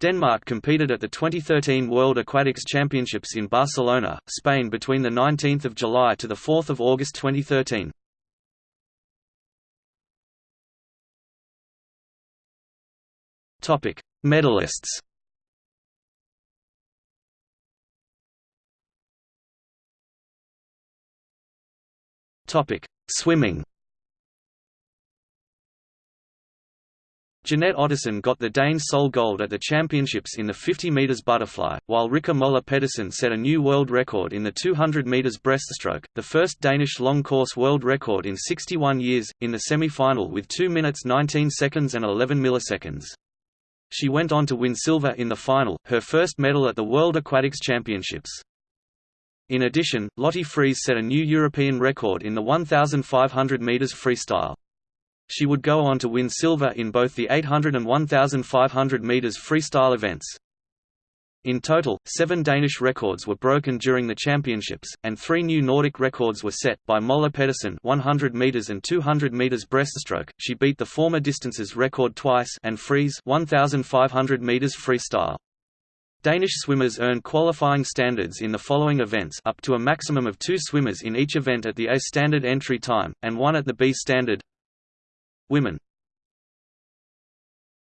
Denmark competed at the 2013 World Aquatics Championships in Barcelona, Spain between 19 July to 4 August 2013. Topic: Medalists Topic: Swimming Jeanette Ottesen got the Danes sole gold at the championships in the 50 metres butterfly, while Rikke Møller Pedersen set a new world record in the 200 metres breaststroke, the first Danish long course world record in 61 years, in the semi-final with 2 minutes 19 seconds and 11 milliseconds. She went on to win silver in the final, her first medal at the World Aquatics Championships. In addition, Lotte Friis set a new European record in the 1,500 metres freestyle. She would go on to win silver in both the 800 and 1,500 metres freestyle events. In total, seven Danish records were broken during the championships, and three new Nordic records were set by Møller Pedersen 100 meters and 200 meters breaststroke. She beat the former distances record twice, and Friis 1,500 meters freestyle. Danish swimmers earn qualifying standards in the following events up to a maximum of two swimmers in each event at the A standard entry time, and one at the B standard Women